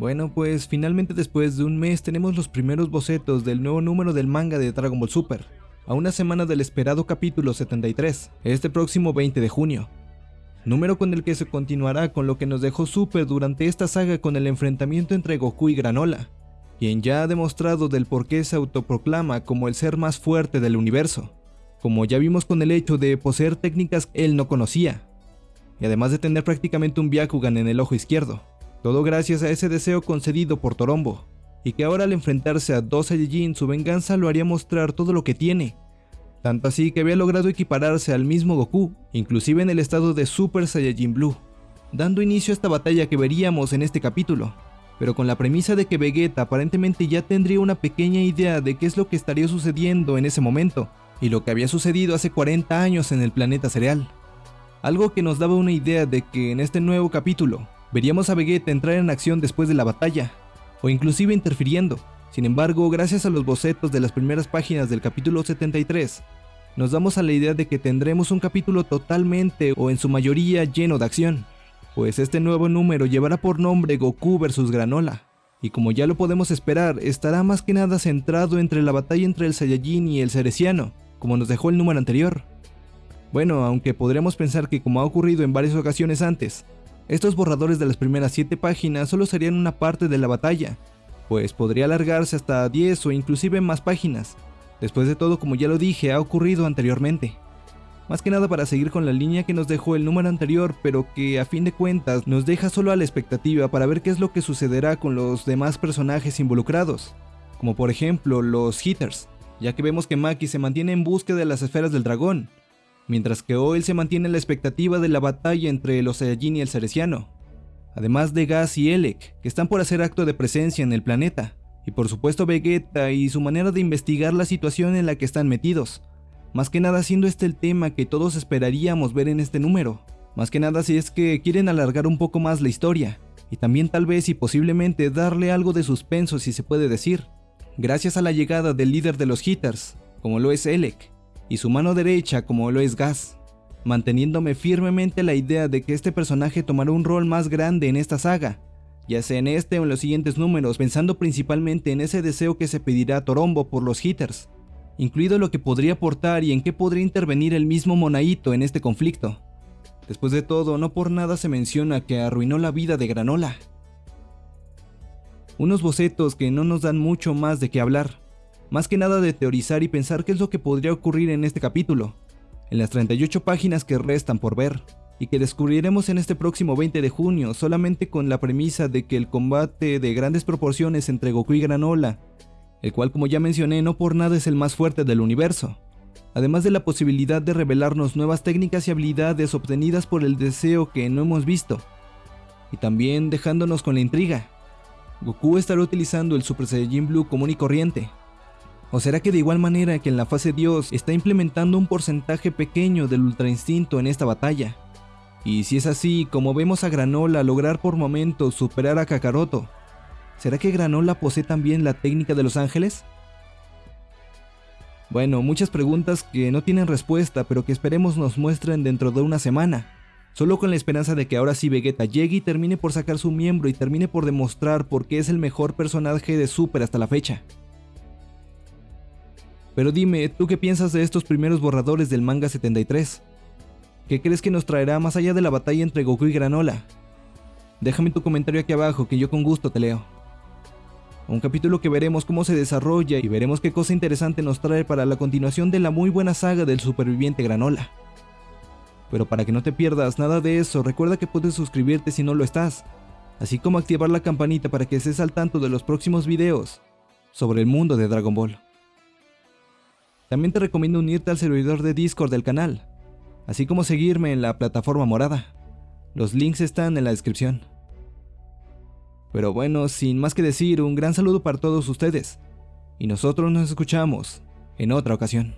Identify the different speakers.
Speaker 1: Bueno, pues finalmente después de un mes tenemos los primeros bocetos del nuevo número del manga de Dragon Ball Super, a una semana del esperado capítulo 73, este próximo 20 de junio. Número con el que se continuará con lo que nos dejó Super durante esta saga con el enfrentamiento entre Goku y Granola, quien ya ha demostrado del por qué se autoproclama como el ser más fuerte del universo, como ya vimos con el hecho de poseer técnicas que él no conocía, y además de tener prácticamente un Byakugan en el ojo izquierdo. Todo gracias a ese deseo concedido por Torombo, y que ahora al enfrentarse a dos Saiyajin su venganza lo haría mostrar todo lo que tiene. Tanto así que había logrado equipararse al mismo Goku, inclusive en el estado de Super Saiyajin Blue, dando inicio a esta batalla que veríamos en este capítulo, pero con la premisa de que Vegeta aparentemente ya tendría una pequeña idea de qué es lo que estaría sucediendo en ese momento, y lo que había sucedido hace 40 años en el planeta cereal. Algo que nos daba una idea de que en este nuevo capítulo, veríamos a Vegeta entrar en acción después de la batalla, o inclusive interfiriendo. Sin embargo, gracias a los bocetos de las primeras páginas del capítulo 73, nos damos a la idea de que tendremos un capítulo totalmente o en su mayoría lleno de acción, pues este nuevo número llevará por nombre Goku vs Granola, y como ya lo podemos esperar, estará más que nada centrado entre la batalla entre el Saiyajin y el Cereciano, como nos dejó el número anterior. Bueno, aunque podríamos pensar que como ha ocurrido en varias ocasiones antes, estos borradores de las primeras 7 páginas solo serían una parte de la batalla, pues podría alargarse hasta 10 o inclusive más páginas. Después de todo, como ya lo dije, ha ocurrido anteriormente. Más que nada para seguir con la línea que nos dejó el número anterior, pero que a fin de cuentas nos deja solo a la expectativa para ver qué es lo que sucederá con los demás personajes involucrados, como por ejemplo los Hitters, ya que vemos que Maki se mantiene en búsqueda de las esferas del dragón, mientras que Oil se mantiene en la expectativa de la batalla entre los Saiyajin y el Cereciano, además de Gas y Elec, que están por hacer acto de presencia en el planeta, y por supuesto Vegeta y su manera de investigar la situación en la que están metidos, más que nada siendo este el tema que todos esperaríamos ver en este número, más que nada si es que quieren alargar un poco más la historia, y también tal vez y posiblemente darle algo de suspenso si se puede decir, gracias a la llegada del líder de los Hitters, como lo es Elec, y su mano derecha como lo es Gas, manteniéndome firmemente la idea de que este personaje tomará un rol más grande en esta saga, ya sea en este o en los siguientes números, pensando principalmente en ese deseo que se pedirá a Torombo por los hitters, incluido lo que podría aportar y en qué podría intervenir el mismo Monaito en este conflicto. Después de todo, no por nada se menciona que arruinó la vida de Granola. Unos bocetos que no nos dan mucho más de qué hablar, más que nada de teorizar y pensar qué es lo que podría ocurrir en este capítulo, en las 38 páginas que restan por ver, y que descubriremos en este próximo 20 de junio solamente con la premisa de que el combate de grandes proporciones entre Goku y Granola, el cual como ya mencioné no por nada es el más fuerte del universo, además de la posibilidad de revelarnos nuevas técnicas y habilidades obtenidas por el deseo que no hemos visto, y también dejándonos con la intriga. Goku estará utilizando el Super Saiyajin Blue común y corriente, ¿O será que de igual manera que en la fase Dios está implementando un porcentaje pequeño del Ultra Instinto en esta batalla? Y si es así, como vemos a Granola lograr por momentos superar a Kakaroto, ¿será que Granola posee también la técnica de los ángeles? Bueno, muchas preguntas que no tienen respuesta, pero que esperemos nos muestren dentro de una semana. Solo con la esperanza de que ahora sí Vegeta llegue y termine por sacar su miembro y termine por demostrar por qué es el mejor personaje de Super hasta la fecha. Pero dime, ¿tú qué piensas de estos primeros borradores del manga 73? ¿Qué crees que nos traerá más allá de la batalla entre Goku y Granola? Déjame tu comentario aquí abajo que yo con gusto te leo. Un capítulo que veremos cómo se desarrolla y veremos qué cosa interesante nos trae para la continuación de la muy buena saga del superviviente Granola. Pero para que no te pierdas nada de eso, recuerda que puedes suscribirte si no lo estás, así como activar la campanita para que estés al tanto de los próximos videos sobre el mundo de Dragon Ball. También te recomiendo unirte al servidor de Discord del canal, así como seguirme en la plataforma morada. Los links están en la descripción. Pero bueno, sin más que decir, un gran saludo para todos ustedes, y nosotros nos escuchamos en otra ocasión.